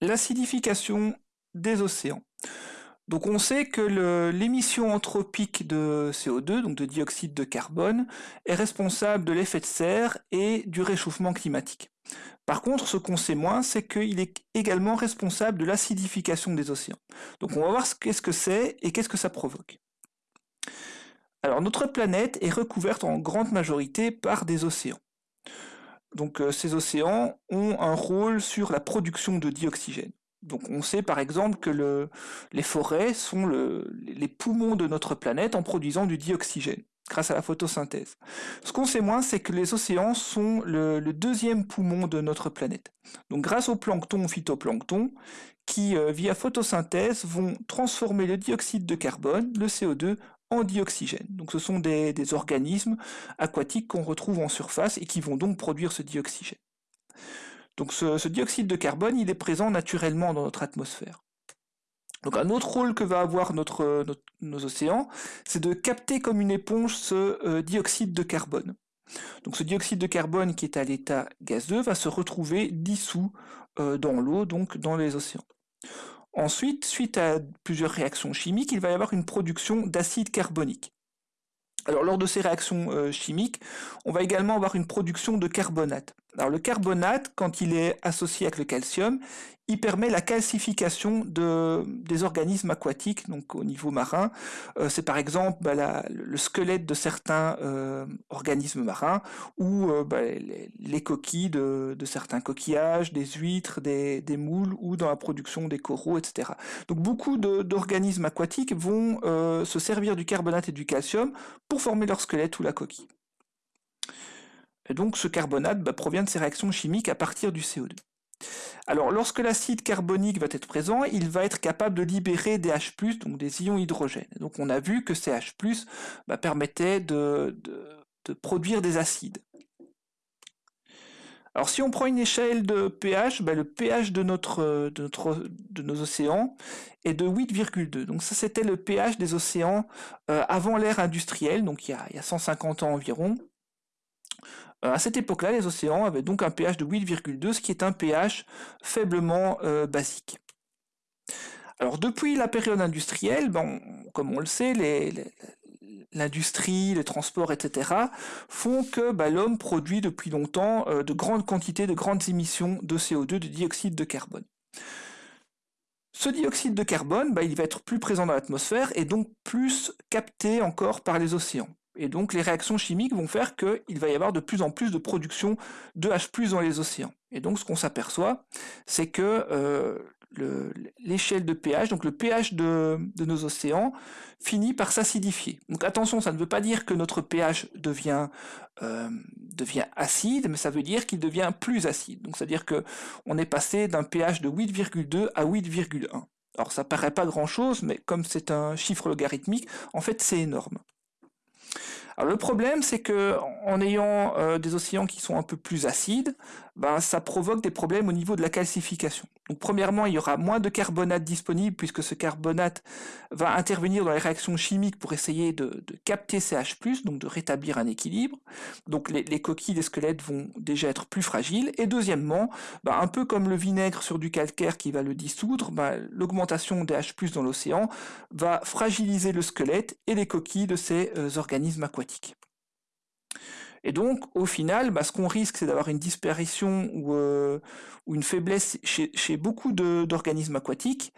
l'acidification des océans. Donc on sait que l'émission anthropique de CO2, donc de dioxyde de carbone, est responsable de l'effet de serre et du réchauffement climatique. Par contre, ce qu'on sait moins, c'est qu'il est également responsable de l'acidification des océans. Donc on va voir qu'est-ce que c'est et qu'est-ce que ça provoque. Alors notre planète est recouverte en grande majorité par des océans. Donc euh, ces océans ont un rôle sur la production de dioxygène. Donc on sait par exemple que les forêts sont les poumons de notre planète en produisant du dioxygène grâce à la photosynthèse. Ce qu'on sait moins, c'est que les océans sont le, deuxième poumon de notre planète. Donc grâce au plancton, phytoplancton, qui euh, via photosynthèse vont transformer le dioxyde de carbone, le CO2, en dioxygène. Donc ce sont des, organismes aquatiques qu'on retrouve en surface et qui vont donc produire ce dioxygène. Donc ce, dioxyde de carbone, il est présent naturellement dans notre atmosphère. Donc un autre rôle que va avoir notre, nos océans, c'est de capter comme une éponge ce euh, dioxyde de carbone. Donc ce dioxyde de carbone qui est à l'état gazeux va se retrouver dissous euh, dans l'eau, donc dans les océans. Ensuite, suite à plusieurs réactions chimiques, il va y avoir une production d'acide carbonique. Alors lors de ces réactions euh, chimiques, on va également avoir une production de carbonate. Alors le carbonate, quand il est associé avec le calcium, il permet la calcification de, des organismes aquatiques, donc au niveau marin. Euh, c'est par exemple bah, le squelette de certains euh, organismes marins ou euh, bah, les, coquilles de, certains coquillages, des huîtres, des, moules ou dans la production des coraux, etc. Donc beaucoup d'organismes aquatiques vont se servir du carbonate et du calcium pour former leur squelette ou la coquille. Et donc ce carbonate bah, provient de ces réactions chimiques à partir du CO2. Alors lorsque l'acide carbonique va être présent, il va être capable de libérer des H+, donc des ions hydrogène. Donc on a vu que ces H+, bah, permettaient de, produire des acides. Alors si on prend une échelle de pH, bah, le pH de, nos océans est de 8,2. Donc ça c'était le pH des océans euh, avant l'ère industrielle, donc il y a 150 ans environ. Euh, à cette époque-là, les océans avaient donc un pH de 8,2, ce qui est un pH faiblement euh, basique. Alors depuis la période industrielle, comme on le sait, l'industrie, les, transports, etc., font que bah, l'homme produit depuis longtemps euh, de grandes quantités, de grandes émissions de CO2, de dioxyde de carbone. Ce dioxyde de carbone, bah, il va être plus présent dans l'atmosphère et donc plus capté encore par les océans. Et donc les réactions chimiques vont faire qu'il va y avoir de plus en plus de production de H+, dans les océans. Et donc ce qu'on s'aperçoit, c'est que euh, l'échelle de pH, donc le pH de, nos océans, finit par s'acidifier. Donc attention, ça ne veut pas dire que notre pH devient, euh, devient acide, mais ça veut dire qu'il devient plus acide. Donc c'est-à-dire qu'on est passé d'un pH de 8,2 à 8,1. Alors ça paraît pas grand chose, mais comme c'est un chiffre logarithmique, en fait c'est énorme le problème, c'est que en ayant euh, des océans qui sont un peu plus acides, ben, ça provoque des problèmes au niveau de la calcification. Premièrement, il y aura moins de carbonate disponible puisque ce carbonate va intervenir dans les réactions chimiques pour essayer de, capter CH+, donc de rétablir un équilibre. Donc les, coquilles, les squelettes vont déjà être plus fragiles. Et deuxièmement, ben, un peu comme le vinaigre sur du calcaire qui va le dissoudre, ben, l'augmentation des H+, dans l'océan va fragiliser le squelette et les coquilles de ces euh, organismes aquatiques. Et donc, au final, bah, ce qu'on risque, c'est d'avoir une disparition ou, euh, une faiblesse chez, beaucoup d'organismes aquatiques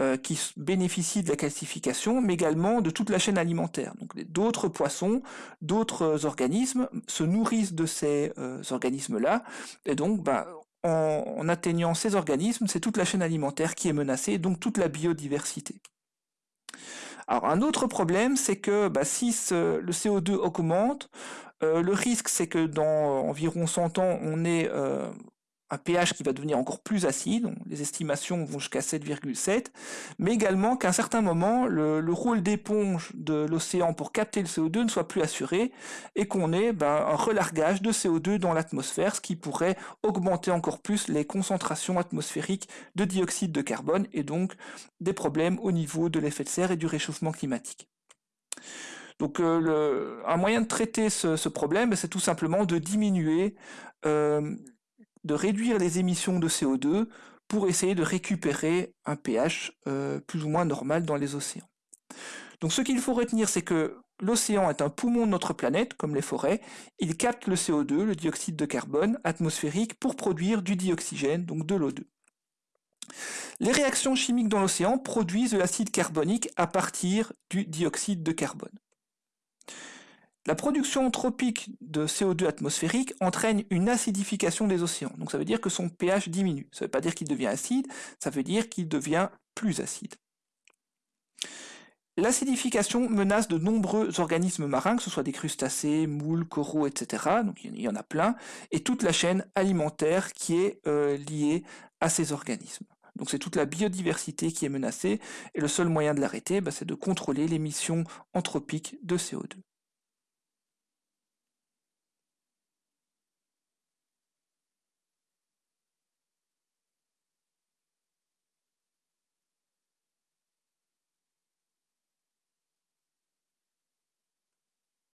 euh, qui bénéficient de la calcification, mais également de toute la chaîne alimentaire. Donc, d'autres poissons, d'autres organismes se nourrissent de ces euh, organismes-là, et donc, bah, en, atteignant ces organismes, c'est toute la chaîne alimentaire qui est menacée, donc toute la biodiversité. Alors un autre problème, c'est que bah, si le CO2 augmente, euh, le risque, c'est que dans environ 100 ans, on ait euh, un pH qui va devenir encore plus acide, les estimations vont jusqu'à 7,7, mais également qu'à un certain moment, le, rôle d'éponge de l'océan pour capter le CO2 ne soit plus assuré, et qu'on ait ben, un relargage de CO2 dans l'atmosphère, ce qui pourrait augmenter encore plus les concentrations atmosphériques de dioxyde de carbone, et donc des problèmes au niveau de l'effet de serre et du réchauffement climatique. Donc euh, un moyen de traiter ce, problème, c'est tout simplement de diminuer, euh, de réduire les émissions de CO2 pour essayer de récupérer un pH euh, plus ou moins normal dans les océans. Donc ce qu'il faut retenir, c'est que l'océan est un poumon de notre planète, comme les forêts. Il capte le CO2, le dioxyde de carbone atmosphérique, pour produire du dioxygène, donc de l'O2. Les réactions chimiques dans l'océan produisent de l'acide carbonique à partir du dioxyde de carbone. La production anthropique de CO2 atmosphérique entraîne une acidification des océans. Donc ça veut dire que son pH diminue. Ça ne veut pas dire qu'il devient acide, ça veut dire qu'il devient plus acide. L'acidification menace de nombreux organismes marins, que ce soit des crustacés, moules, coraux, etc. Donc il y en a plein, et toute la chaîne alimentaire qui est euh, liée à ces organismes. Donc c'est toute la biodiversité qui est menacée, et le seul moyen de l'arrêter, bah, c'est de contrôler l'émission anthropique de CO2.